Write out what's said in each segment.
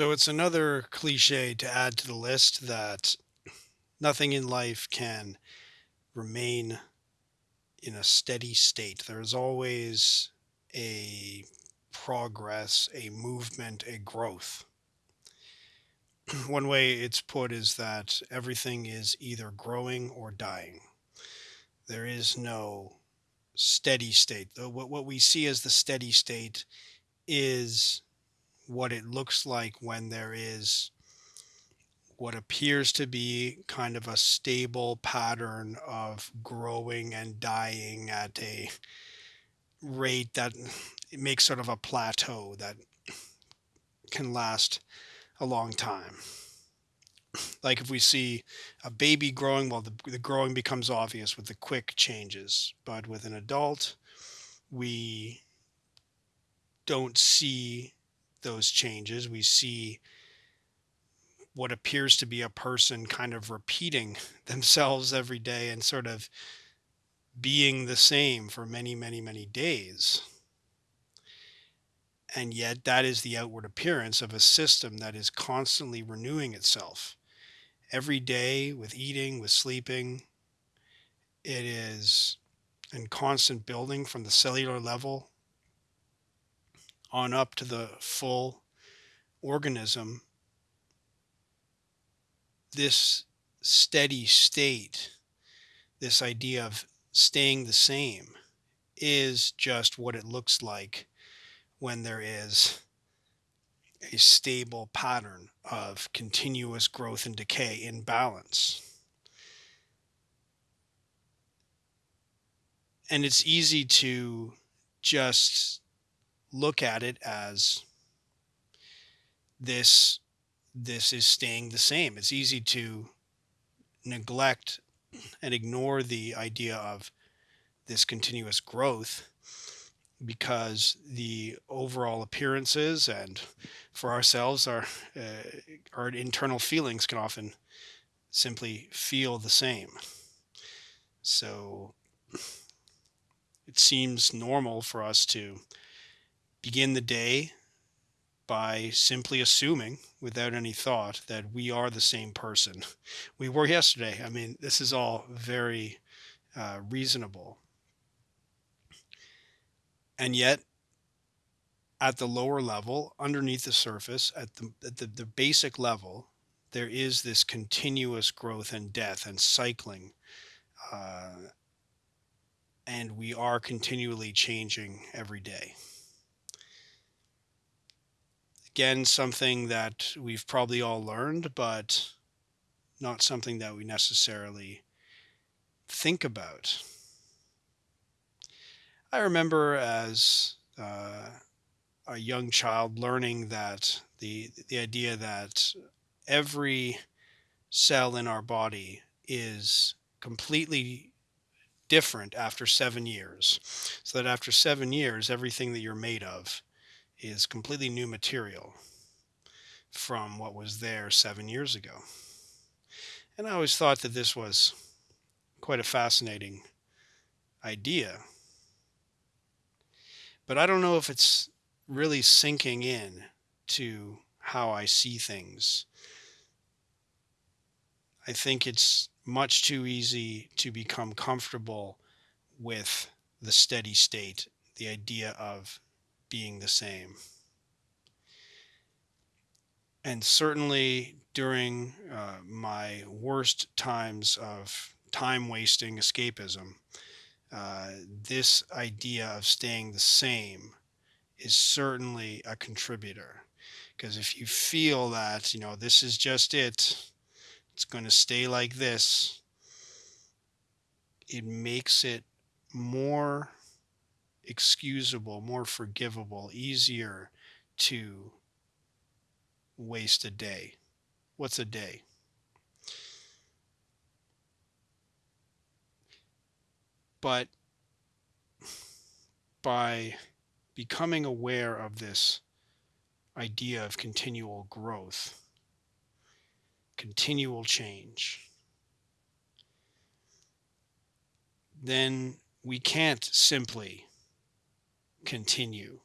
So it's another cliche to add to the list that nothing in life can remain in a steady state. There is always a progress, a movement, a growth. One way it's put is that everything is either growing or dying. There is no steady state. What, we see as the steady state is what it looks like when there is what appears to be kind of a stable pattern of growing and dying at a rate that it makes sort of a plateau that can last a long time. Like if we see a baby growing, well, the, the growing becomes obvious with the quick changes. But with an adult, we don't see those changes. We see what appears to be a person kind of repeating themselves every day and sort of being the same for many, many, many days. And yet, that is the outward appearance of a system that is constantly renewing itself. Every day, with eating, with sleeping, it is in constant building from the cellular level on up to the full organism. This steady state, this idea of staying the same, is just what it looks like when there is a stable pattern of continuous growth and decay in balance. And it's easy to just look at it as this this is staying the same. It's easy to neglect and ignore the idea of this continuous growth because the overall appearances and for ourselves our uh, our internal feelings can often simply feel the same so it seems normal for us to begin the day by simply assuming without any thought that we are the same person we were yesterday i mean this is all very uh, reasonable and yet at the lower level, underneath the surface, at the, at the, the basic level, there is this continuous growth and death and cycling. Uh, and we are continually changing every day. Again, something that we've probably all learned, but not something that we necessarily think about. I remember as uh, a young child learning that the the idea that every cell in our body is completely different after seven years. So that after seven years, everything that you're made of is completely new material from what was there seven years ago. And I always thought that this was quite a fascinating idea. But I don't know if it's really sinking in to how I see things. I think it's much too easy to become comfortable with the steady state, the idea of being the same. And certainly during uh, my worst times of time wasting escapism, uh, this idea of staying the same is certainly a contributor. Because if you feel that, you know, this is just it, it's going to stay like this, it makes it more excusable, more forgivable, easier to waste a day. What's a day? But by becoming aware of this idea of continual growth, continual change, then we can't simply continue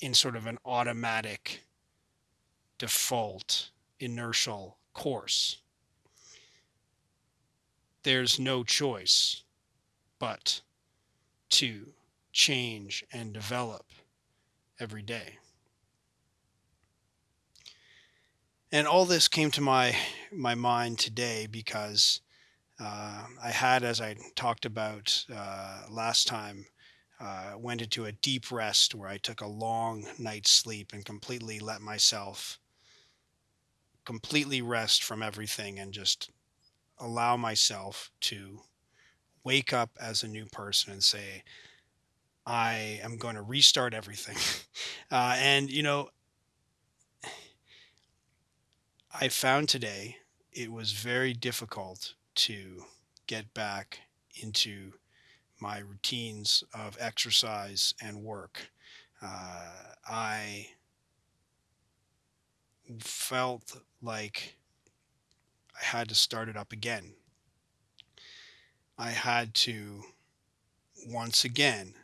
in sort of an automatic default inertial course. There's no choice but to change and develop every day. And all this came to my my mind today because uh, I had, as I talked about uh, last time, uh, went into a deep rest where I took a long night's sleep and completely let myself completely rest from everything and just allow myself to wake up as a new person and say, I am going to restart everything. Uh, and, you know, I found today it was very difficult to get back into my routines of exercise and work. Uh, I felt like I had to start it up again. I had to once again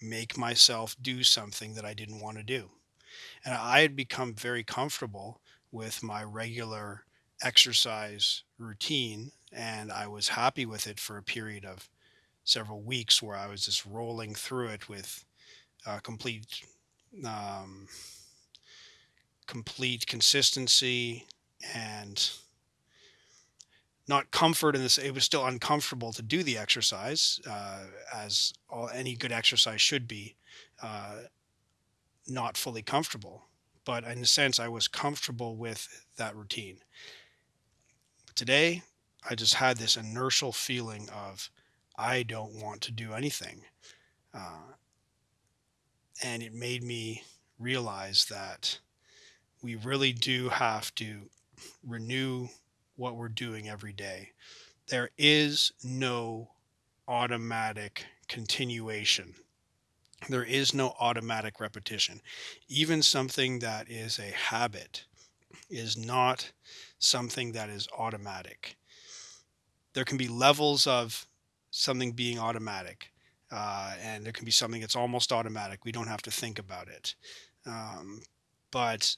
make myself do something that I didn't want to do. And I had become very comfortable with my regular exercise routine, and I was happy with it for a period of several weeks where I was just rolling through it with uh, complete um, complete consistency and not comfort in this it was still uncomfortable to do the exercise uh, as all, any good exercise should be uh, not fully comfortable. But in a sense i was comfortable with that routine. Today i just had this inertial feeling of i don't want to do anything uh, and it made me realize that we really do have to renew what we're doing every day. There is no automatic continuation. There is no automatic repetition. Even something that is a habit is not something that is automatic. There can be levels of something being automatic, uh, and there can be something that's almost automatic. We don't have to think about it. Um, but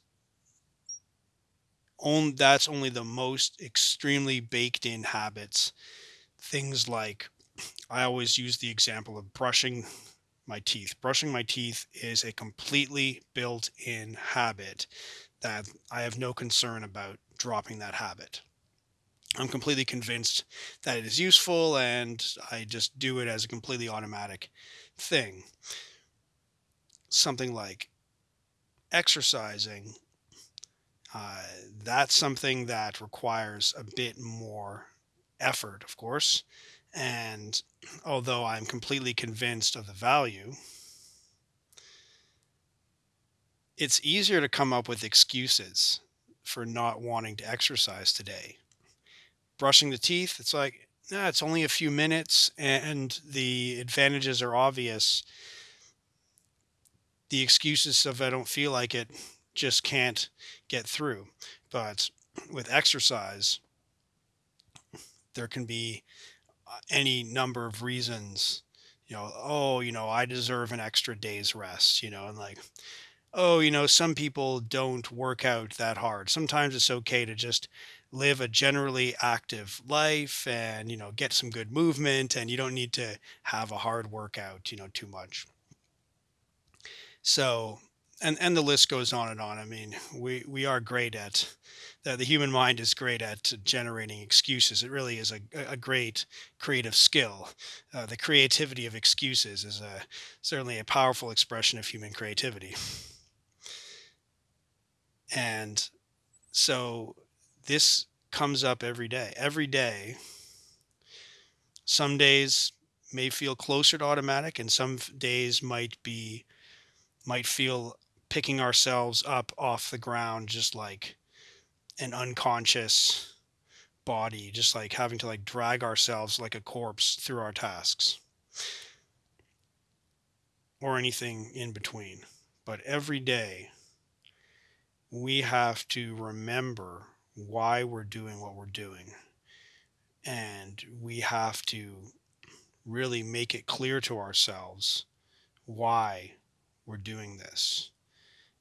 on, that's only the most extremely baked in habits. Things like I always use the example of brushing my teeth. Brushing my teeth is a completely built in habit that I have no concern about dropping that habit. I'm completely convinced that it is useful and I just do it as a completely automatic thing. Something like exercising uh, that's something that requires a bit more effort, of course. And although I'm completely convinced of the value, it's easier to come up with excuses for not wanting to exercise today. Brushing the teeth, it's like, nah, it's only a few minutes and the advantages are obvious. The excuses of I don't feel like it just can't get through. But with exercise, there can be uh, any number of reasons, you know, oh, you know, I deserve an extra day's rest, you know, and like, oh, you know, some people don't work out that hard. Sometimes it's okay to just live a generally active life and, you know, get some good movement and you don't need to have a hard workout, you know, too much. So and and the list goes on and on. I mean, we we are great at the, the human mind is great at generating excuses. It really is a, a great creative skill. Uh, the creativity of excuses is a certainly a powerful expression of human creativity. And so this comes up every day. Every day, some days may feel closer to automatic, and some days might be might feel picking ourselves up off the ground just like an unconscious body just like having to like drag ourselves like a corpse through our tasks or anything in between but every day we have to remember why we're doing what we're doing and we have to really make it clear to ourselves why we're doing this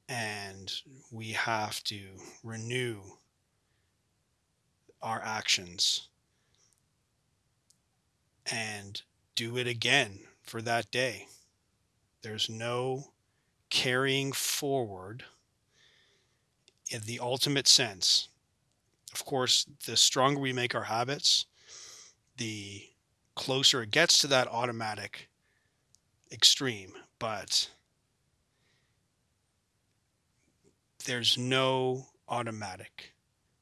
and we have to renew our actions and do it again for that day. There's no carrying forward in the ultimate sense. Of course, the stronger we make our habits, the closer it gets to that automatic extreme. But there's no automatic.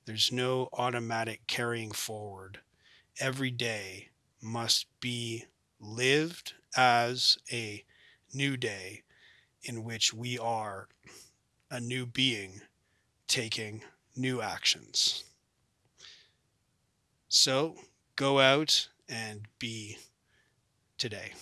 There's no automatic carrying forward. Every day must be lived as a new day in which we are a new being taking new actions. So go out and be today.